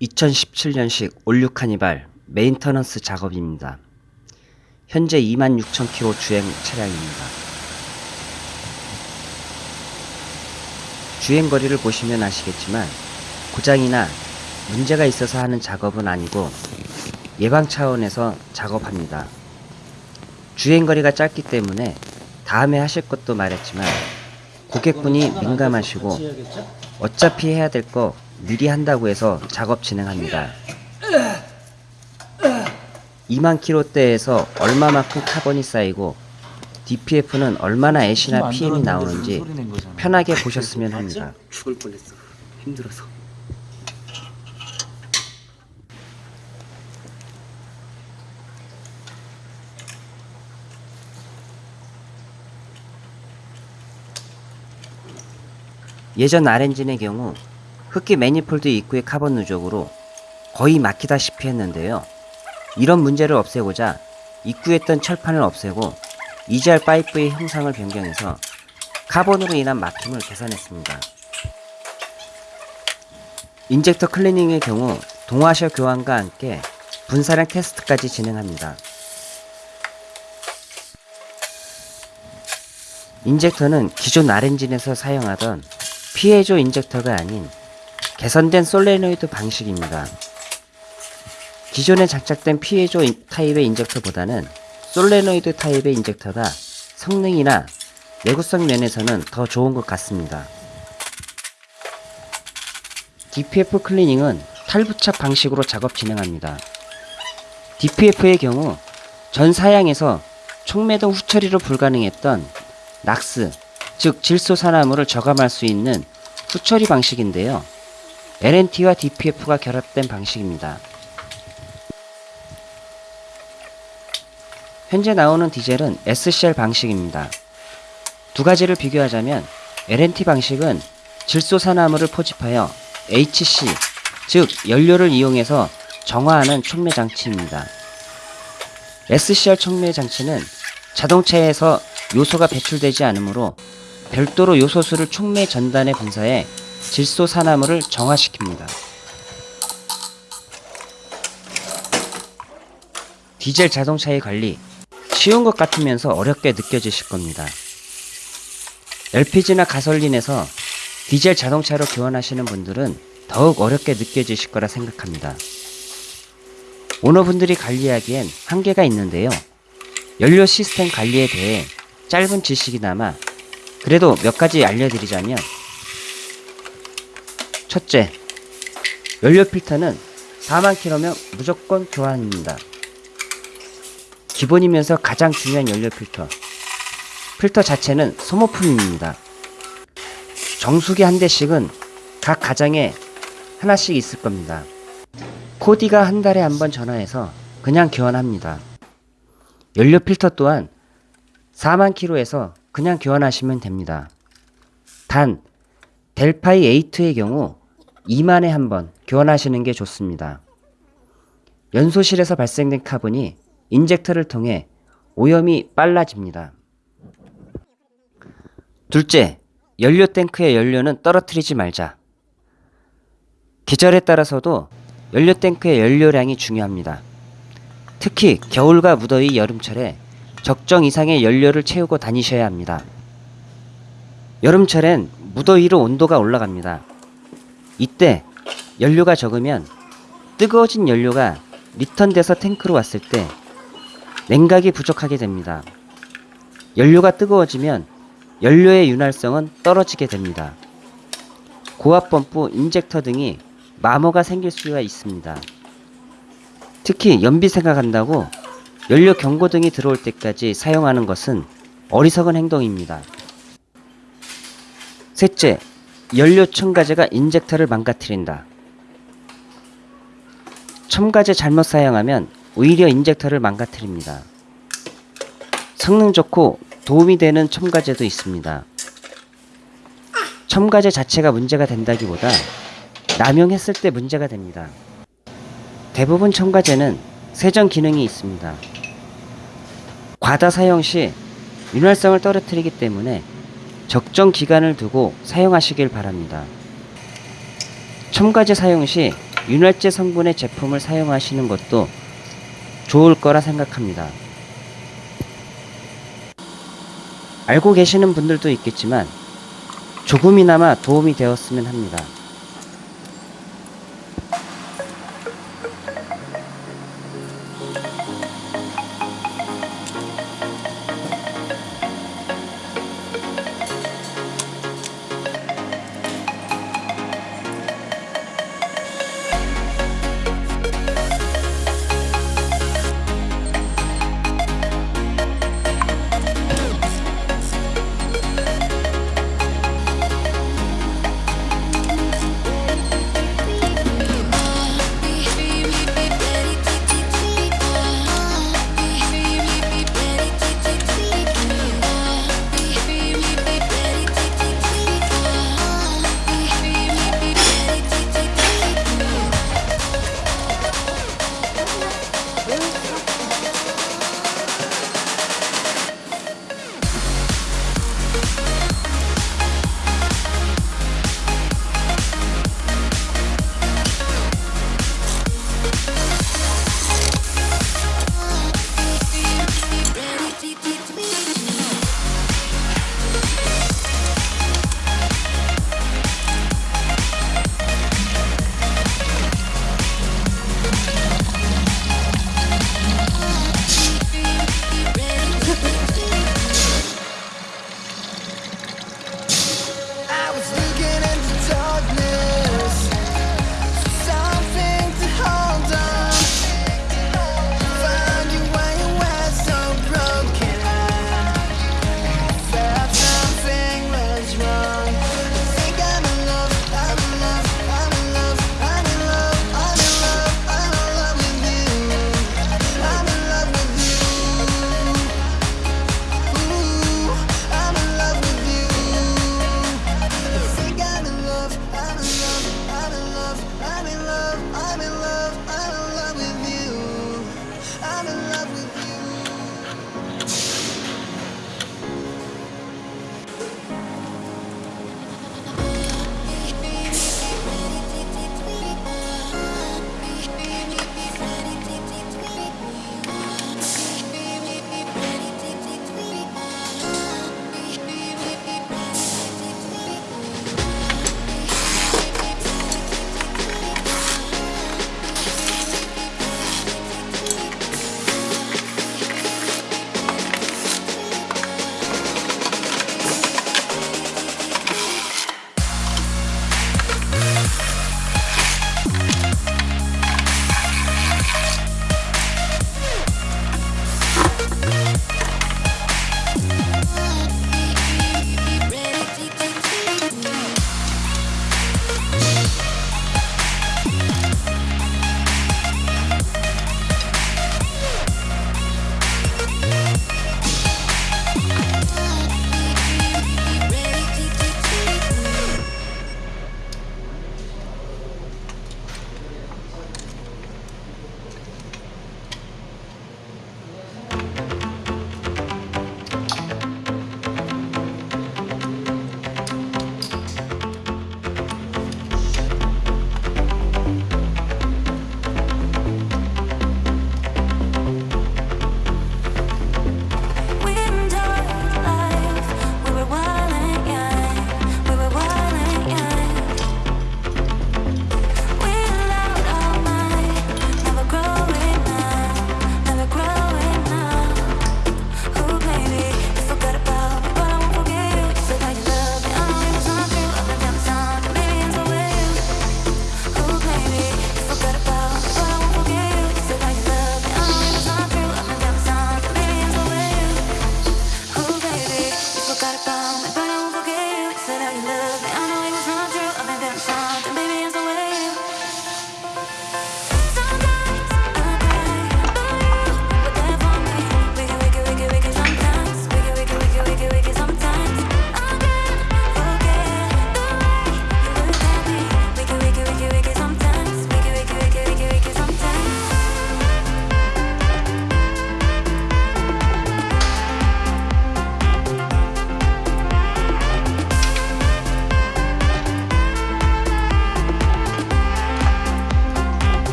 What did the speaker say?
2017년식 올뉴 카니발 maintenance 작업입니다. 현재 26,000km 주행 차량입니다. 주행 거리를 보시면 아시겠지만 고장이나 문제가 있어서 하는 작업은 아니고 예방 차원에서 작업합니다. 주행 거리가 짧기 때문에 다음에 하실 것도 말했지만 고객분이 민감하시고 어차피 해야 될거 미리 한다고 해서 작업 진행합니다. 2만 킬로대에서 얼마만큼 카본이 쌓이고 DPF는 얼마나 ash나 PM이 나오는지 편하게 보셨으면 합니다. 죽을 뻔했어. 힘들어서. 예전 R엔진의 경우 흡기 manifold 입구의 카본 누적으로 거의 막히다시피 했는데요. 이런 문제를 없애고자 입구에 있던 철판을 없애고 EGR 파이프의 형상을 변경해서 카본으로 인한 막힘을 개선했습니다. 인젝터 클리닝의 경우 동와셔 교환과 함께 분사량 테스트까지 진행합니다. 인젝터는 기존 R엔진에서 사용하던 piezo 인젝터가 아닌 개선된 솔레노이드 방식입니다. 기존에 장착된 piezo 인- 타입의 인젝터보다는 솔레노이드 타입의 인젝터가 성능이나 내구성 면에서는 더 좋은 것 같습니다. DPF 클리닝은 탈부착 방식으로 작업 진행합니다. DPF의 경우 전 사양에서 총매동 후처리로 불가능했던 낙스, 즉 질소산화물을 저감할 수 있는 후처리 방식인데요. LNT와 DPF가 결합된 방식입니다. 현재 나오는 디젤은 SCR 방식입니다. 두 가지를 비교하자면 LNT 방식은 질소산화물을 포집하여 HC, 즉 연료를 이용해서 정화하는 촉매 장치입니다. SCR 촉매 장치는 자동차에서 요소가 배출되지 않으므로 별도로 요소수를 촉매 전단에 분사해 질소 산화물을 정화시킵니다. 디젤 자동차의 관리 쉬운 것 같으면서 어렵게 느껴지실 겁니다. LPG나 가솔린에서 디젤 자동차로 교환하시는 분들은 더욱 어렵게 느껴지실 거라 생각합니다. 오너분들이 관리하기엔 한계가 있는데요. 연료 시스템 관리에 대해 짧은 지식이나마 그래도 몇 가지 알려드리자면 첫째, 연료 필터는 4만 킬로면 무조건 교환입니다. 기본이면서 가장 중요한 연료 필터. 필터 자체는 소모품입니다. 정수기 한 대씩은 각 가정에 하나씩 있을 겁니다. 코디가 한 달에 한 번 전화해서 그냥 교환합니다. 연료 필터 또한 4만 킬로에서 그냥 교환하시면 됩니다. 단 델파이 A2의 경우 2만에 한 번 교환하시는 게 좋습니다. 연소실에서 발생된 카본이 인젝터를 통해 오염이 빨라집니다. 둘째, 연료 탱크의 연료는 떨어뜨리지 말자. 계절에 따라서도 연료 탱크의 연료량이 중요합니다. 특히 겨울과 무더위 여름철에 적정 이상의 연료를 채우고 다니셔야 합니다. 여름철엔 무더위로 온도가 올라갑니다. 이때 연료가 적으면 뜨거워진 연료가 리턴돼서 탱크로 왔을 때 냉각이 부족하게 됩니다. 연료가 뜨거워지면 연료의 윤활성은 떨어지게 됩니다. 고압 펌프, 인젝터 등이 마모가 생길 수가 있습니다. 특히 연비 생각한다고 연료 경고등이 들어올 때까지 사용하는 것은 어리석은 행동입니다. 셋째, 연료 첨가제가 인젝터를 망가뜨린다. 첨가제 잘못 사용하면 오히려 인젝터를 망가뜨립니다. 성능 좋고 도움이 되는 첨가제도 있습니다. 첨가제 자체가 문제가 된다기보다 남용했을 때 문제가 됩니다. 대부분 첨가제는 세정 기능이 있습니다. 과다 사용 시 윤활성을 떨어뜨리기 때문에 적정 기간을 두고 사용하시길 바랍니다. 첨가제 사용 시 윤활제 성분의 제품을 사용하시는 것도 좋을 거라 생각합니다. 알고 계시는 분들도 있겠지만 조금이나마 도움이 되었으면 합니다.